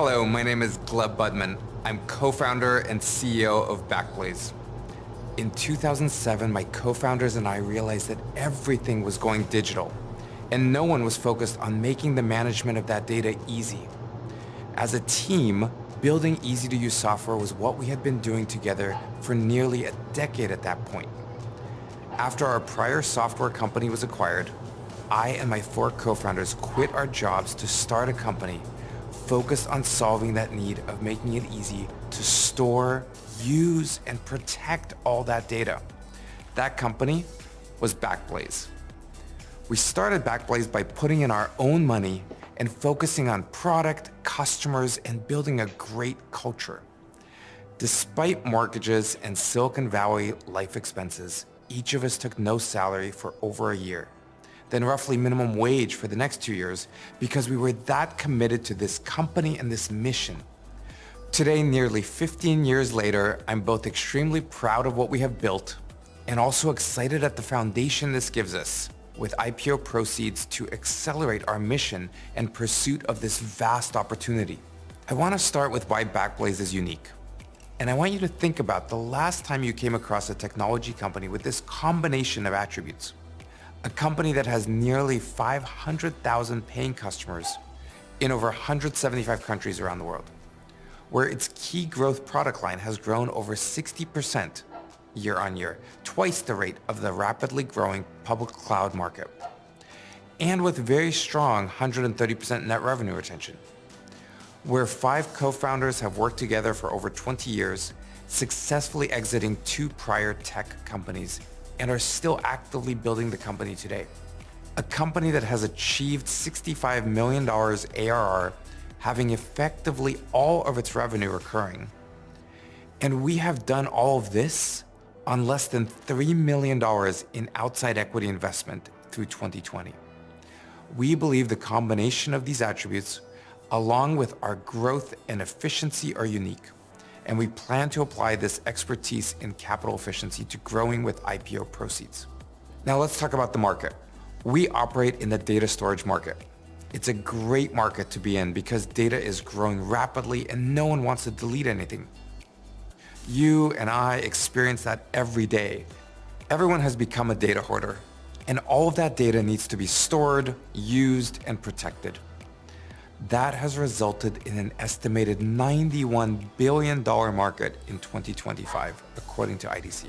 Hello, my name is Gleb Budman. I'm co-founder and CEO of Backblaze. In 2007, my co-founders and I realized that everything was going digital, and no one was focused on making the management of that data easy. As a team, building easy-to-use software was what we had been doing together for nearly a decade at that point. After our prior software company was acquired, I and my four co-founders quit our jobs to start a company focused on solving that need of making it easy to store, use, and protect all that data. That company was Backblaze. We started Backblaze by putting in our own money and focusing on product, customers, and building a great culture. Despite mortgages and Silicon Valley life expenses, each of us took no salary for over a year then roughly minimum wage for the next two years because we were that committed to this company and this mission. Today, nearly 15 years later, I'm both extremely proud of what we have built and also excited at the foundation this gives us with IPO proceeds to accelerate our mission and pursuit of this vast opportunity. I want to start with why Backblaze is unique. And I want you to think about the last time you came across a technology company with this combination of attributes a company that has nearly 500,000 paying customers in over 175 countries around the world, where its key growth product line has grown over 60% year on year, twice the rate of the rapidly growing public cloud market, and with very strong 130% net revenue retention, where five co-founders have worked together for over 20 years, successfully exiting two prior tech companies and are still actively building the company today. A company that has achieved $65 million ARR, having effectively all of its revenue recurring. And we have done all of this on less than $3 million in outside equity investment through 2020. We believe the combination of these attributes, along with our growth and efficiency are unique and we plan to apply this expertise in capital efficiency to growing with IPO proceeds. Now let's talk about the market. We operate in the data storage market. It's a great market to be in because data is growing rapidly and no one wants to delete anything. You and I experience that every day. Everyone has become a data hoarder and all of that data needs to be stored, used, and protected. That has resulted in an estimated $91 billion market in 2025, according to IDC.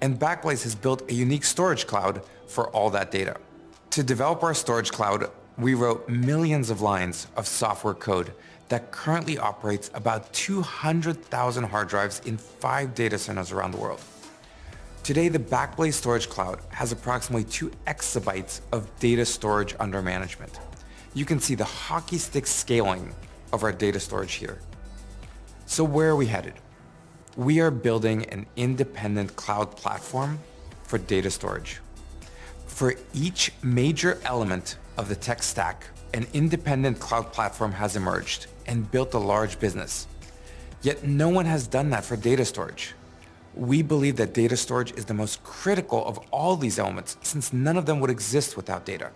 And Backblaze has built a unique storage cloud for all that data. To develop our storage cloud, we wrote millions of lines of software code that currently operates about 200,000 hard drives in five data centers around the world. Today, the Backblaze Storage Cloud has approximately two exabytes of data storage under management you can see the hockey stick scaling of our data storage here. So where are we headed? We are building an independent cloud platform for data storage. For each major element of the tech stack, an independent cloud platform has emerged and built a large business. Yet no one has done that for data storage. We believe that data storage is the most critical of all these elements since none of them would exist without data.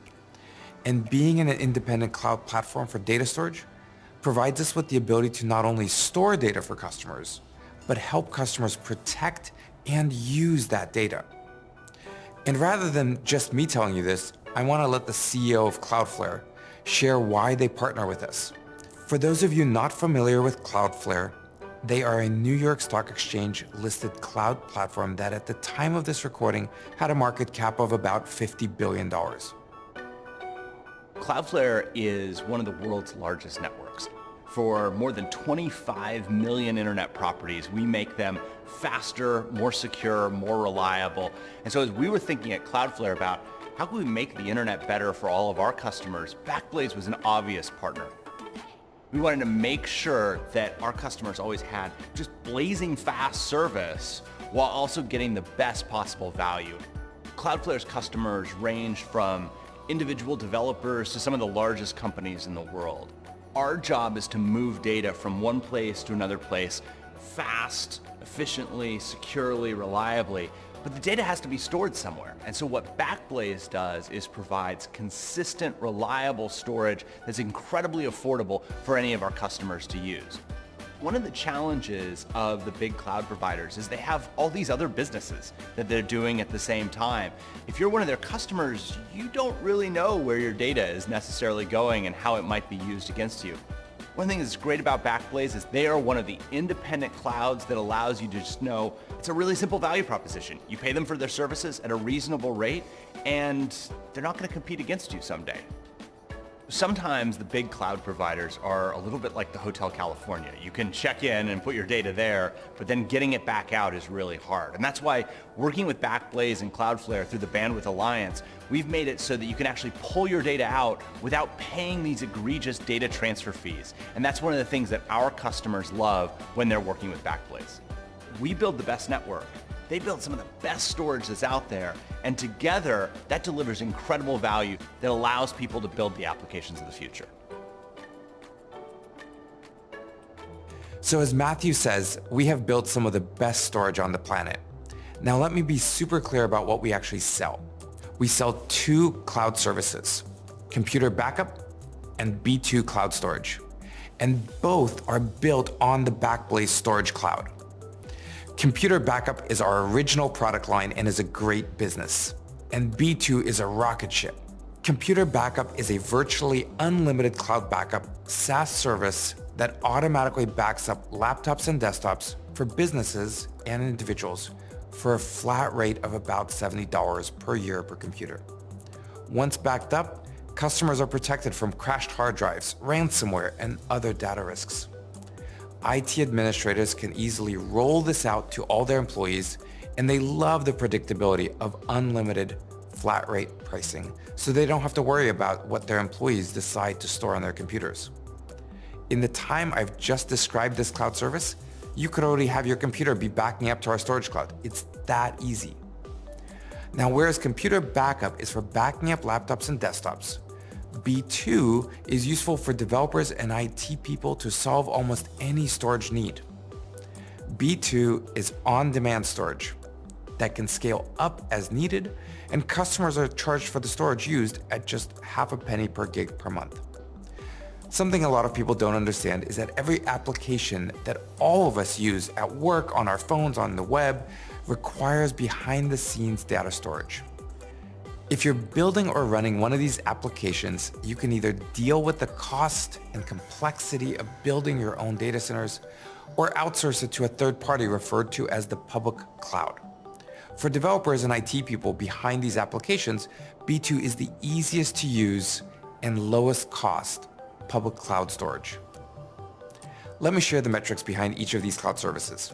And being in an independent cloud platform for data storage provides us with the ability to not only store data for customers, but help customers protect and use that data. And rather than just me telling you this, I want to let the CEO of Cloudflare share why they partner with us. For those of you not familiar with Cloudflare, they are a New York Stock Exchange listed cloud platform that at the time of this recording had a market cap of about $50 billion. Cloudflare is one of the world's largest networks. For more than 25 million internet properties, we make them faster, more secure, more reliable. And so as we were thinking at Cloudflare about how can we make the internet better for all of our customers, Backblaze was an obvious partner. We wanted to make sure that our customers always had just blazing fast service while also getting the best possible value. Cloudflare's customers range from individual developers to some of the largest companies in the world. Our job is to move data from one place to another place fast, efficiently, securely, reliably, But the data has to be stored somewhere. And so what Backblaze does is provides consistent, reliable storage that's incredibly affordable for any of our customers to use. One of the challenges of the big cloud providers is they have all these other businesses that they're doing at the same time. If you're one of their customers, you don't really know where your data is necessarily going and how it might be used against you. One thing that's great about Backblaze is they are one of the independent clouds that allows you to just know it's a really simple value proposition. You pay them for their services at a reasonable rate and they're not going to compete against you someday. Sometimes the big cloud providers are a little bit like the Hotel California. You can check in and put your data there, but then getting it back out is really hard. And that's why working with Backblaze and Cloudflare through the Bandwidth Alliance, we've made it so that you can actually pull your data out without paying these egregious data transfer fees. And that's one of the things that our customers love when they're working with Backblaze. We build the best network, they build some of the best storage that's out there, and together, that delivers incredible value that allows people to build the applications of the future. So as Matthew says, we have built some of the best storage on the planet. Now let me be super clear about what we actually sell. We sell two cloud services, Computer Backup and B2 Cloud Storage. And both are built on the Backblaze Storage Cloud. Computer Backup is our original product line and is a great business. And B2 is a rocket ship. Computer Backup is a virtually unlimited cloud backup SaaS service that automatically backs up laptops and desktops for businesses and individuals for a flat rate of about $70 per year per computer. Once backed up, customers are protected from crashed hard drives, ransomware, and other data risks. IT administrators can easily roll this out to all their employees and they love the predictability of unlimited flat rate pricing so they don't have to worry about what their employees decide to store on their computers. In the time I've just described this cloud service, you could already have your computer be backing up to our storage cloud. It's that easy. Now, whereas computer backup is for backing up laptops and desktops, B2 is useful for developers and IT people to solve almost any storage need. B2 is on-demand storage that can scale up as needed and customers are charged for the storage used at just half a penny per gig per month. Something a lot of people don't understand is that every application that all of us use at work, on our phones, on the web, requires behind the scenes data storage. If you're building or running one of these applications, you can either deal with the cost and complexity of building your own data centers or outsource it to a third party referred to as the public cloud. For developers and IT people behind these applications, B2 is the easiest to use and lowest cost public cloud storage. Let me share the metrics behind each of these cloud services.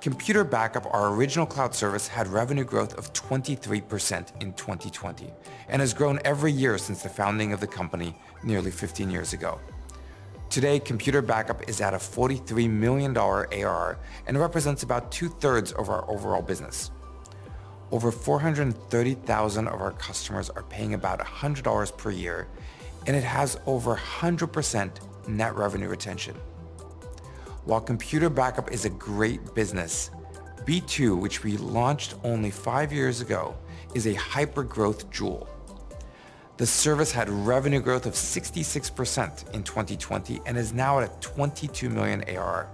Computer Backup, our original cloud service, had revenue growth of 23% in 2020 and has grown every year since the founding of the company nearly 15 years ago. Today, Computer Backup is at a $43 million ARR and represents about two-thirds of our overall business. Over 430,000 of our customers are paying about $100 per year, and it has over 100% net revenue retention. While Computer Backup is a great business, B2, which we launched only five years ago, is a hyper-growth jewel. The service had revenue growth of 66% in 2020 and is now at 22 million ARR.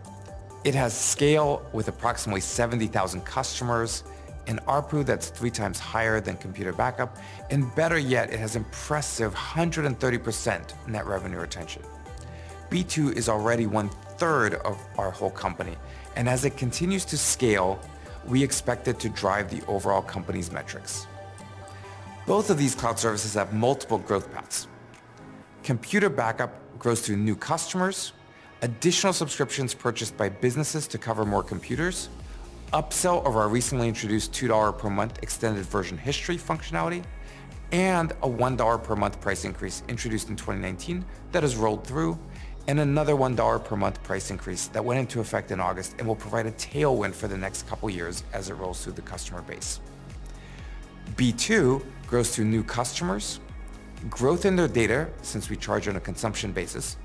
It has scale with approximately 70,000 customers, an ARPU that's three times higher than Computer Backup, and better yet, it has impressive 130% net revenue retention. B2 is already one third of our whole company. And as it continues to scale, we expect it to drive the overall company's metrics. Both of these cloud services have multiple growth paths. Computer backup grows through new customers, additional subscriptions purchased by businesses to cover more computers, upsell of our recently introduced $2 per month extended version history functionality, and a $1 per month price increase introduced in 2019 that has rolled through and another $1 per month price increase that went into effect in August and will provide a tailwind for the next couple years as it rolls through the customer base. B2 grows through new customers, growth in their data since we charge on a consumption basis,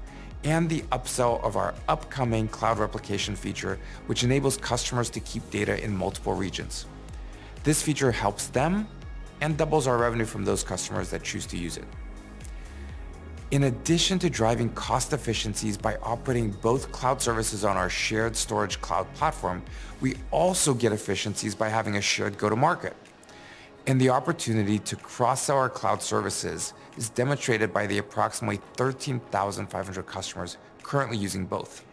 and the upsell of our upcoming cloud replication feature, which enables customers to keep data in multiple regions. This feature helps them and doubles our revenue from those customers that choose to use it. In addition to driving cost efficiencies by operating both cloud services on our shared storage cloud platform, we also get efficiencies by having a shared go-to-market. And the opportunity to cross-sell our cloud services is demonstrated by the approximately 13,500 customers currently using both.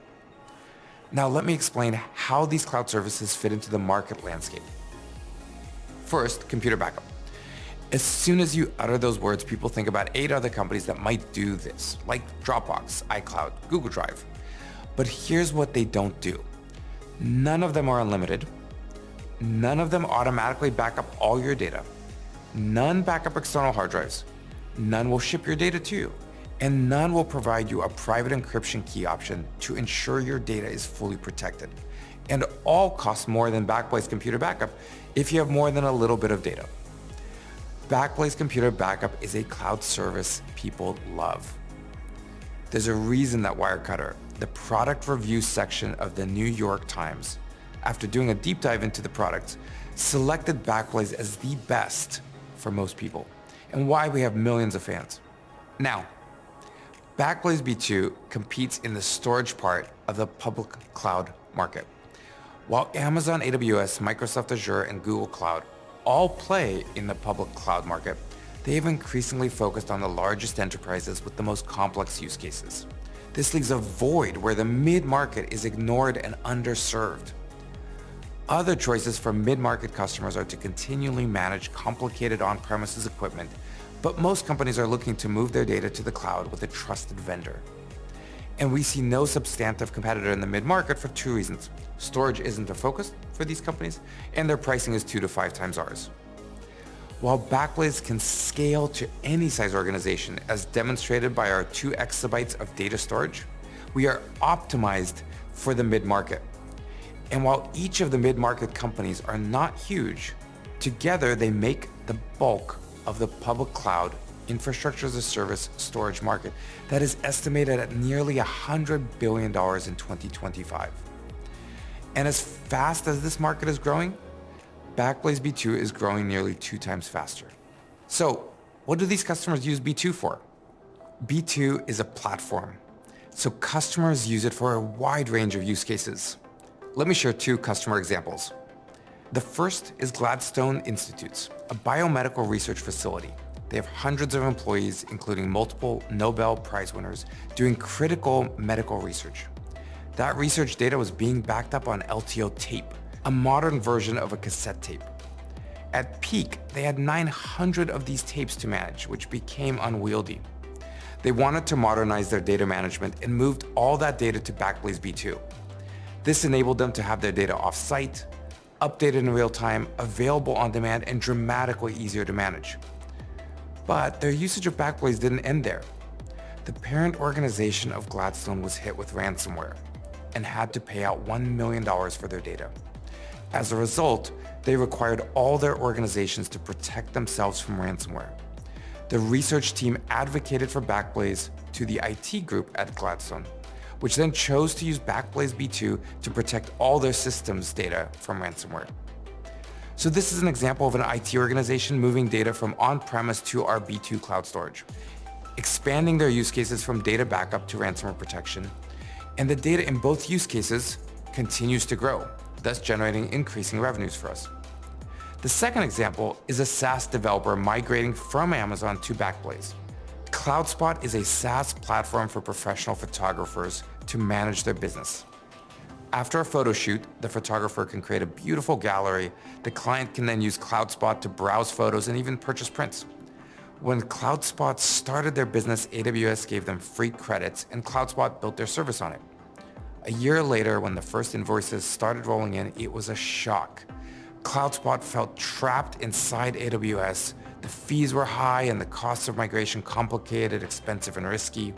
Now let me explain how these cloud services fit into the market landscape. First, computer backup. As soon as you utter those words, people think about eight other companies that might do this, like Dropbox, iCloud, Google Drive. But here's what they don't do. None of them are unlimited. None of them automatically back up all your data. None back up external hard drives. None will ship your data to you. And none will provide you a private encryption key option to ensure your data is fully protected. And all cost more than Backblaze Computer Backup if you have more than a little bit of data. Backblaze Computer Backup is a cloud service people love. There's a reason that Wirecutter, the product review section of the New York Times, after doing a deep dive into the product, selected Backblaze as the best for most people, and why we have millions of fans. Now, Backblaze B2 competes in the storage part of the public cloud market. While Amazon AWS, Microsoft Azure, and Google Cloud all play in the public cloud market, they have increasingly focused on the largest enterprises with the most complex use cases. This leaves a void where the mid-market is ignored and underserved. Other choices for mid-market customers are to continually manage complicated on-premises equipment, but most companies are looking to move their data to the cloud with a trusted vendor. And we see no substantive competitor in the mid-market for two reasons. Storage isn't a focus for these companies, and their pricing is two to five times ours. While Backblaze can scale to any size organization, as demonstrated by our two exabytes of data storage, we are optimized for the mid-market. And while each of the mid-market companies are not huge, together they make the bulk of the public cloud infrastructure as a service storage market that is estimated at nearly $100 billion in 2025. And as fast as this market is growing, Backblaze B2 is growing nearly two times faster. So what do these customers use B2 for? B2 is a platform, so customers use it for a wide range of use cases. Let me share two customer examples. The first is Gladstone Institutes, a biomedical research facility. They have hundreds of employees, including multiple Nobel Prize winners, doing critical medical research. That research data was being backed up on LTO tape, a modern version of a cassette tape. At peak, they had 900 of these tapes to manage, which became unwieldy. They wanted to modernize their data management and moved all that data to Backblaze B2. This enabled them to have their data off-site, updated in real time, available on demand, and dramatically easier to manage. But their usage of Backblaze didn't end there. The parent organization of Gladstone was hit with ransomware, and had to pay out $1 million for their data. As a result, they required all their organizations to protect themselves from ransomware. The research team advocated for Backblaze to the IT group at Gladstone, which then chose to use Backblaze B2 to protect all their systems data from ransomware. So this is an example of an IT organization moving data from on-premise to our B2 cloud storage, expanding their use cases from data backup to ransomware protection, and the data in both use cases continues to grow, thus generating increasing revenues for us. The second example is a SaaS developer migrating from Amazon to Backblaze. CloudSpot is a SaaS platform for professional photographers to manage their business. After a photo shoot, the photographer can create a beautiful gallery. The client can then use CloudSpot to browse photos and even purchase prints. When CloudSpot started their business, AWS gave them free credits and CloudSpot built their service on it. A year later, when the first invoices started rolling in, it was a shock. CloudSpot felt trapped inside AWS. The fees were high and the costs of migration complicated, expensive, and risky.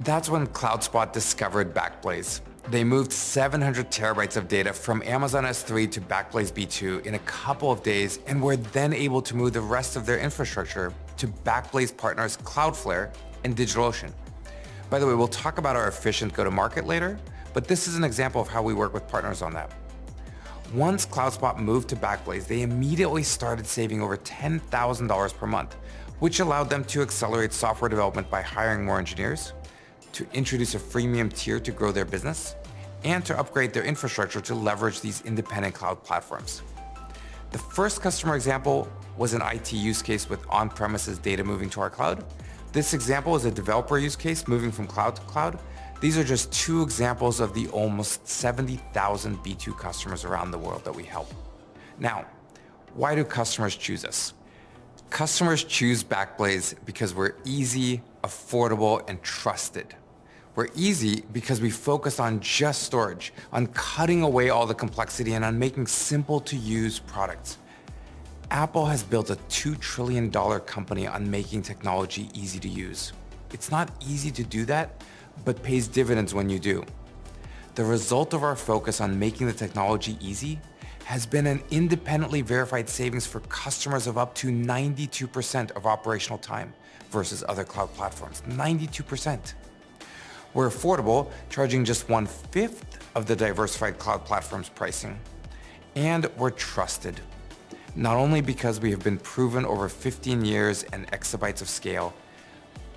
That's when CloudSpot discovered Backblaze. They moved 700 terabytes of data from Amazon S3 to Backblaze B2 in a couple of days and were then able to move the rest of their infrastructure to Backblaze partners Cloudflare and DigitalOcean. By the way, we'll talk about our efficient go-to-market later, but this is an example of how we work with partners on that. Once CloudSpot moved to Backblaze, they immediately started saving over $10,000 per month, which allowed them to accelerate software development by hiring more engineers, to introduce a freemium tier to grow their business, and to upgrade their infrastructure to leverage these independent cloud platforms. The first customer example was an IT use case with on-premises data moving to our cloud. This example is a developer use case moving from cloud to cloud. These are just two examples of the almost 70,000 B2 customers around the world that we help. Now, why do customers choose us? Customers choose Backblaze because we're easy, affordable, and trusted. We're easy because we focus on just storage, on cutting away all the complexity and on making simple to use products. Apple has built a $2 trillion company on making technology easy to use. It's not easy to do that, but pays dividends when you do. The result of our focus on making the technology easy has been an independently verified savings for customers of up to 92% of operational time versus other cloud platforms, 92%. We're affordable, charging just one-fifth of the diversified cloud platform's pricing. And we're trusted, not only because we have been proven over 15 years and exabytes of scale,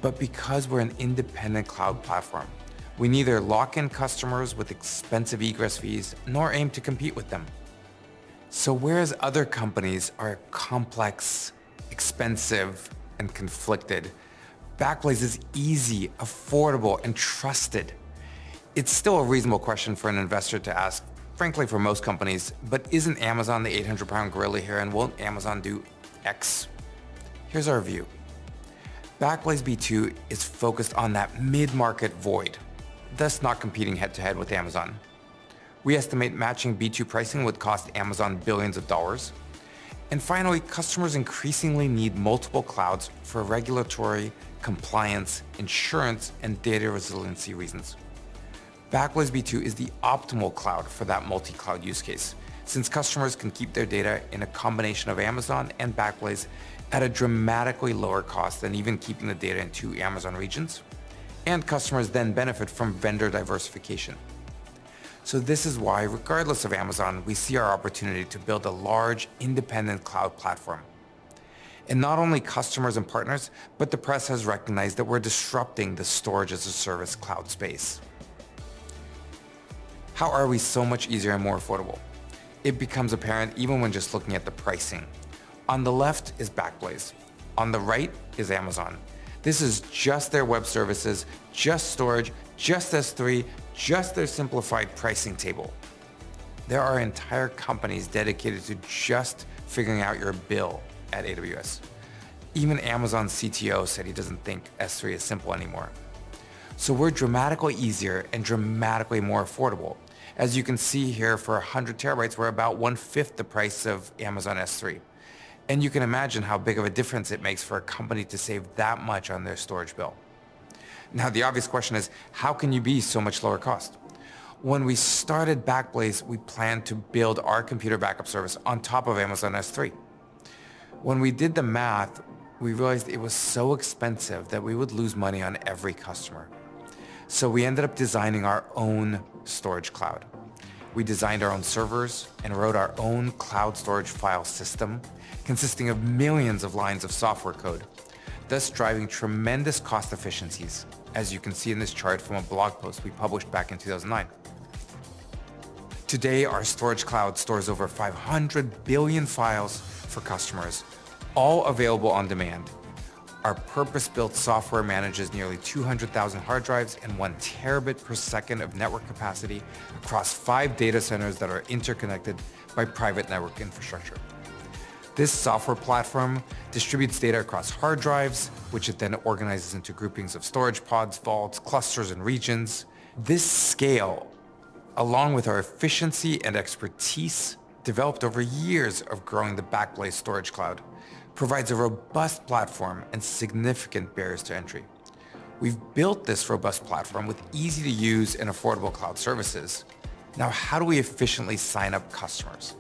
but because we're an independent cloud platform. We neither lock in customers with expensive egress fees, nor aim to compete with them. So whereas other companies are complex, expensive, and conflicted, Backblaze is easy, affordable, and trusted. It's still a reasonable question for an investor to ask, frankly for most companies, but isn't Amazon the 800 pound gorilla here and won't Amazon do X? Here's our view. Backblaze B2 is focused on that mid-market void, thus not competing head-to-head -head with Amazon. We estimate matching B2 pricing would cost Amazon billions of dollars. And finally, customers increasingly need multiple clouds for regulatory, compliance, insurance, and data resiliency reasons. Backblaze B2 is the optimal cloud for that multi-cloud use case, since customers can keep their data in a combination of Amazon and Backblaze at a dramatically lower cost than even keeping the data in two Amazon regions, and customers then benefit from vendor diversification. So this is why, regardless of Amazon, we see our opportunity to build a large, independent cloud platform and not only customers and partners, but the press has recognized that we're disrupting the storage as a service cloud space. How are we so much easier and more affordable? It becomes apparent even when just looking at the pricing. On the left is Backblaze. On the right is Amazon. This is just their web services, just storage, just S3, just their simplified pricing table. There are entire companies dedicated to just figuring out your bill at AWS. Even Amazon's CTO said he doesn't think S3 is simple anymore. So we're dramatically easier and dramatically more affordable. As you can see here, for 100 terabytes, we're about one-fifth the price of Amazon S3. And you can imagine how big of a difference it makes for a company to save that much on their storage bill. Now, the obvious question is, how can you be so much lower cost? When we started Backblaze, we planned to build our computer backup service on top of Amazon S3. When we did the math, we realized it was so expensive that we would lose money on every customer. So we ended up designing our own storage cloud. We designed our own servers and wrote our own cloud storage file system consisting of millions of lines of software code, thus driving tremendous cost efficiencies, as you can see in this chart from a blog post we published back in 2009. Today, our storage cloud stores over 500 billion files for customers, all available on demand. Our purpose-built software manages nearly 200,000 hard drives and one terabit per second of network capacity across five data centers that are interconnected by private network infrastructure. This software platform distributes data across hard drives, which it then organizes into groupings of storage pods, vaults, clusters, and regions. This scale, along with our efficiency and expertise developed over years of growing the Backblaze storage cloud, provides a robust platform and significant barriers to entry. We've built this robust platform with easy to use and affordable cloud services. Now, how do we efficiently sign up customers?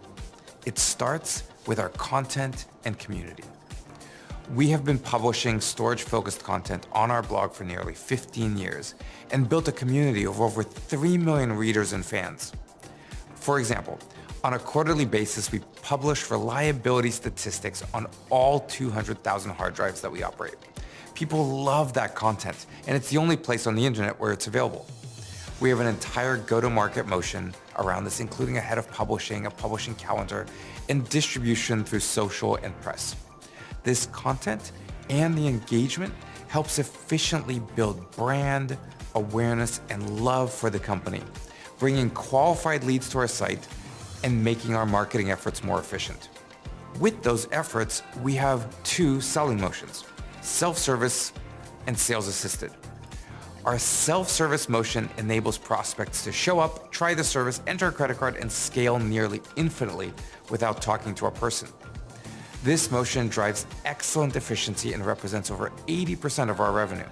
It starts with our content and community. We have been publishing storage-focused content on our blog for nearly 15 years and built a community of over 3 million readers and fans. For example, On a quarterly basis, we publish reliability statistics on all 200,000 hard drives that we operate. People love that content, and it's the only place on the internet where it's available. We have an entire go-to-market motion around this, including a head of publishing, a publishing calendar, and distribution through social and press. This content and the engagement helps efficiently build brand, awareness, and love for the company, bringing qualified leads to our site and making our marketing efforts more efficient. With those efforts, we have two selling motions, self-service and sales assisted. Our self-service motion enables prospects to show up, try the service, enter a credit card, and scale nearly infinitely without talking to a person. This motion drives excellent efficiency and represents over 80% of our revenue.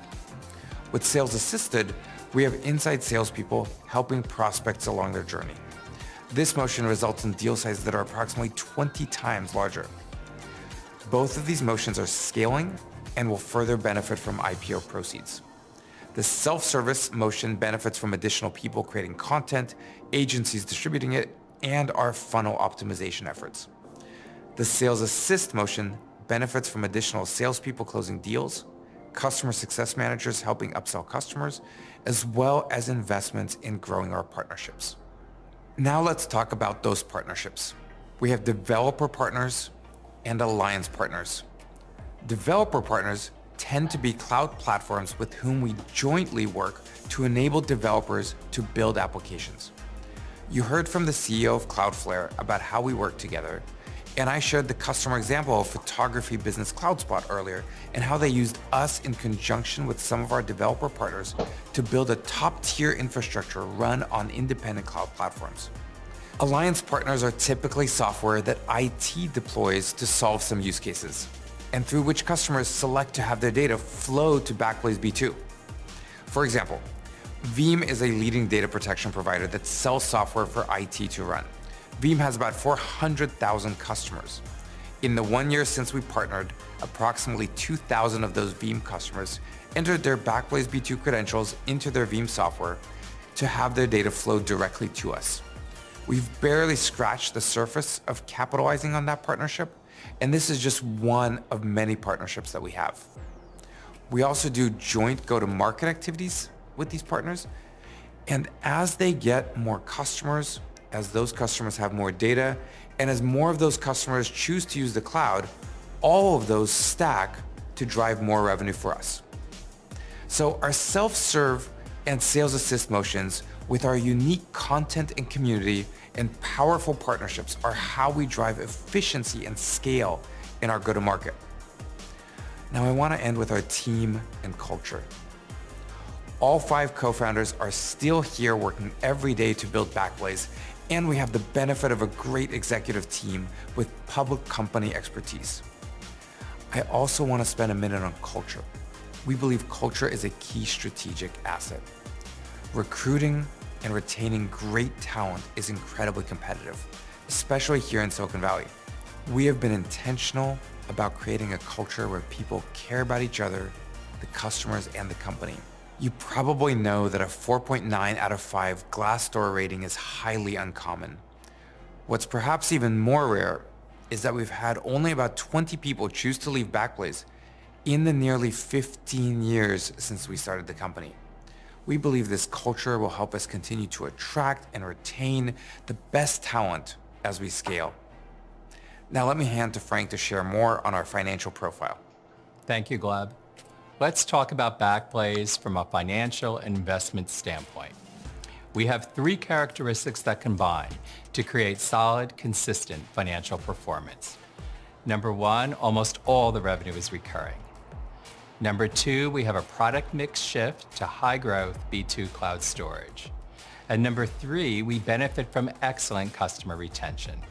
With sales assisted, we have inside salespeople helping prospects along their journey. This motion results in deal sizes that are approximately 20 times larger. Both of these motions are scaling and will further benefit from IPO proceeds. The self-service motion benefits from additional people creating content, agencies distributing it, and our funnel optimization efforts. The sales assist motion benefits from additional salespeople closing deals, customer success managers helping upsell customers, as well as investments in growing our partnerships. Now let's talk about those partnerships. We have developer partners and alliance partners. Developer partners tend to be cloud platforms with whom we jointly work to enable developers to build applications. You heard from the CEO of Cloudflare about how we work together, and I shared the customer example of Photography Business CloudSpot earlier and how they used us in conjunction with some of our developer partners to build a top-tier infrastructure run on independent cloud platforms. Alliance partners are typically software that IT deploys to solve some use cases and through which customers select to have their data flow to Backblaze B2. For example, Veeam is a leading data protection provider that sells software for IT to run. Veeam has about 400,000 customers. In the one year since we partnered, approximately 2,000 of those Veeam customers entered their Backblaze B2 credentials into their Veeam software to have their data flow directly to us. We've barely scratched the surface of capitalizing on that partnership, and this is just one of many partnerships that we have. We also do joint go-to-market activities with these partners, and as they get more customers, as those customers have more data, and as more of those customers choose to use the cloud, all of those stack to drive more revenue for us. So our self-serve and sales assist motions with our unique content and community and powerful partnerships are how we drive efficiency and scale in our go-to-market. Now I want to end with our team and culture. All five co-founders are still here working every day to build Backblaze, and we have the benefit of a great executive team with public company expertise. I also want to spend a minute on culture. We believe culture is a key strategic asset. Recruiting and retaining great talent is incredibly competitive, especially here in Silicon Valley. We have been intentional about creating a culture where people care about each other, the customers, and the company. You probably know that a 4.9 out of 5 Glassdoor rating is highly uncommon. What's perhaps even more rare is that we've had only about 20 people choose to leave Backblaze in the nearly 15 years since we started the company. We believe this culture will help us continue to attract and retain the best talent as we scale. Now let me hand to Frank to share more on our financial profile. Thank you, Gleb. Let's talk about Backblaze from a financial investment standpoint. We have three characteristics that combine to create solid, consistent financial performance. Number one, almost all the revenue is recurring. Number two, we have a product mix shift to high growth B2 Cloud Storage. And number three, we benefit from excellent customer retention.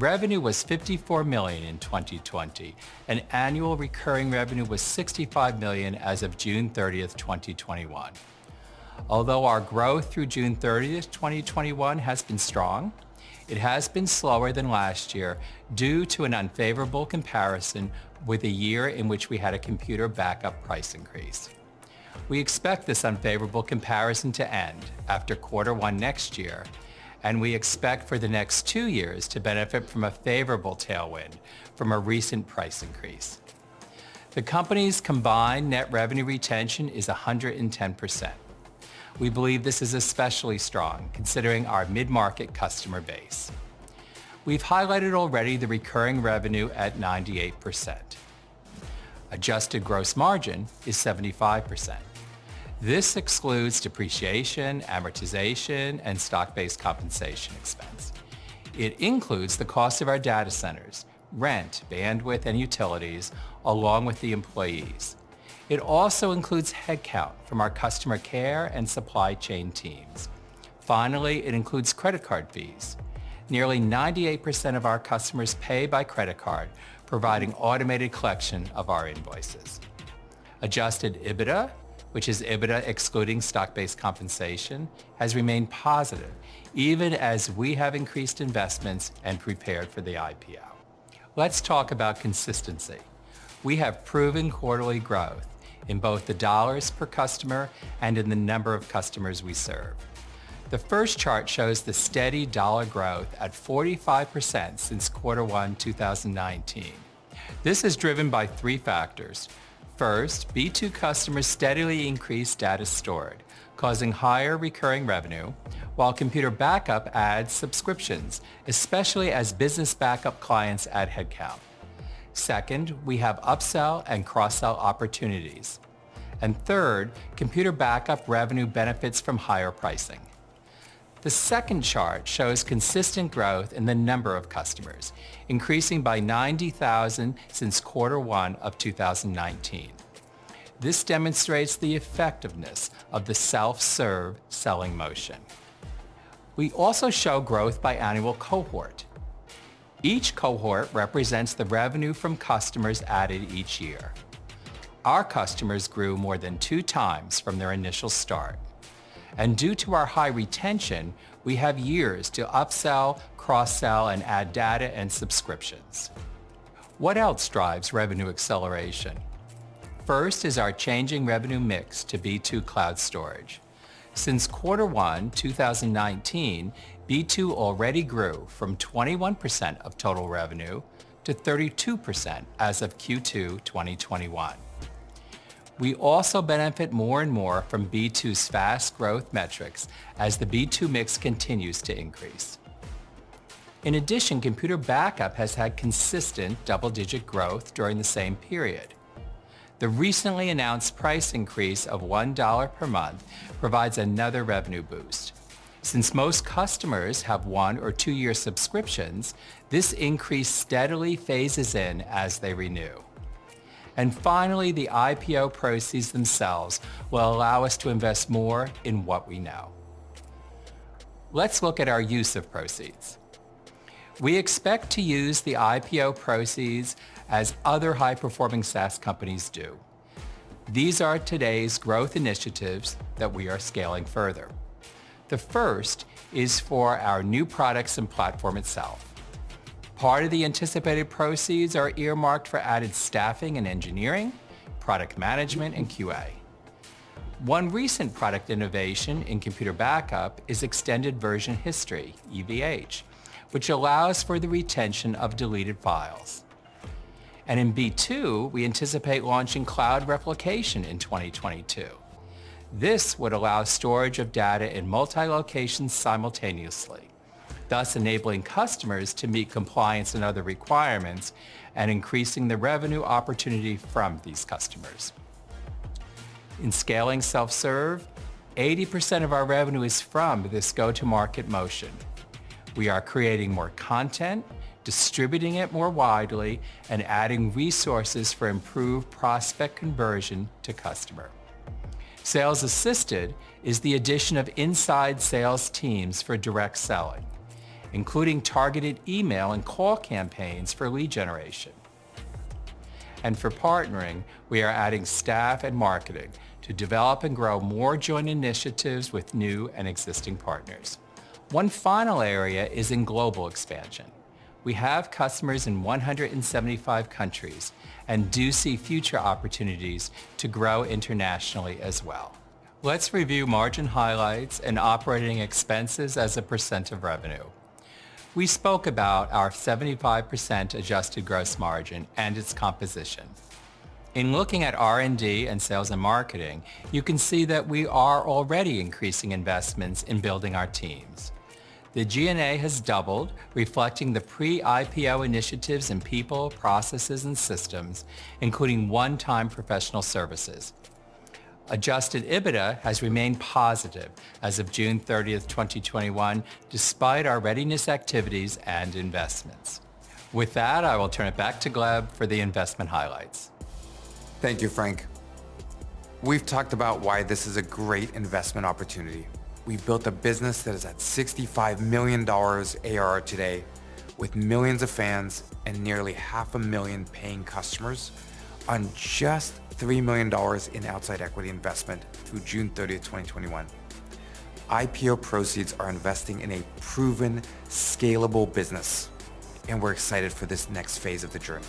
Revenue was 54 million in 2020, and annual recurring revenue was 65 million as of June 30th, 2021. Although our growth through June 30th, 2021 has been strong, it has been slower than last year due to an unfavorable comparison with a year in which we had a computer backup price increase. We expect this unfavorable comparison to end after quarter one next year, and we expect for the next two years to benefit from a favorable tailwind from a recent price increase. The company's combined net revenue retention is 110%. We believe this is especially strong considering our mid-market customer base. We've highlighted already the recurring revenue at 98%. Adjusted gross margin is 75%. This excludes depreciation, amortization, and stock-based compensation expense. It includes the cost of our data centers, rent, bandwidth, and utilities, along with the employees. It also includes headcount from our customer care and supply chain teams. Finally, it includes credit card fees. Nearly 98% of our customers pay by credit card, providing automated collection of our invoices. Adjusted EBITDA, which is EBITDA excluding stock-based compensation, has remained positive even as we have increased investments and prepared for the IPO. Let's talk about consistency. We have proven quarterly growth in both the dollars per customer and in the number of customers we serve. The first chart shows the steady dollar growth at 45% since quarter one 2019. This is driven by three factors. First, B2 customers steadily increase data stored, causing higher recurring revenue, while Computer Backup adds subscriptions, especially as business backup clients add headcount. Second, we have upsell and cross-sell opportunities. And Third, Computer Backup revenue benefits from higher pricing. The second chart shows consistent growth in the number of customers, increasing by 90,000 since quarter one of 2019. This demonstrates the effectiveness of the self-serve selling motion. We also show growth by annual cohort. Each cohort represents the revenue from customers added each year. Our customers grew more than two times from their initial start. And due to our high retention, we have years to upsell, cross-sell, and add data and subscriptions. What else drives revenue acceleration? First is our changing revenue mix to B2 Cloud Storage. Since quarter one 2019, B2 already grew from 21% of total revenue to 32% as of Q2 2021. We also benefit more and more from B2's fast growth metrics as the B2 mix continues to increase. In addition, Computer Backup has had consistent double-digit growth during the same period. The recently announced price increase of $1 per month provides another revenue boost. Since most customers have one or two-year subscriptions, this increase steadily phases in as they renew. And finally, the IPO proceeds themselves will allow us to invest more in what we know. Let's look at our use of proceeds. We expect to use the IPO proceeds as other high-performing SaaS companies do. These are today's growth initiatives that we are scaling further. The first is for our new products and platform itself. Part of the anticipated proceeds are earmarked for added staffing and engineering, product management, and QA. One recent product innovation in Computer Backup is Extended Version History, EVH, which allows for the retention of deleted files. And in B2, we anticipate launching Cloud Replication in 2022. This would allow storage of data in multi-locations simultaneously, thus enabling customers to meet compliance and other requirements and increasing the revenue opportunity from these customers. In scaling self-serve, 80% of our revenue is from this go-to-market motion. We are creating more content, distributing it more widely, and adding resources for improved prospect conversion to customer. Sales Assisted is the addition of inside sales teams for direct selling, including targeted email and call campaigns for lead generation. And for partnering, we are adding staff and marketing to develop and grow more joint initiatives with new and existing partners. One final area is in global expansion. We have customers in 175 countries and do see future opportunities to grow internationally as well. Let's review margin highlights and operating expenses as a percent of revenue. We spoke about our 75% adjusted gross margin and its composition. In looking at R&D and sales and marketing, you can see that we are already increasing investments in building our teams. The G&A has doubled, reflecting the pre-IPO initiatives in people, processes, and systems, including one-time professional services. Adjusted EBITDA has remained positive as of June 30th, 2021, despite our readiness activities and investments. With that, I will turn it back to Gleb for the investment highlights. Thank you, Frank. We've talked about why this is a great investment opportunity. We've built a business that is at $65 million ARR today, with millions of fans and nearly half a million paying customers on just $3 million in outside equity investment through June 30th, 2021. IPO proceeds are investing in a proven, scalable business, and we're excited for this next phase of the journey.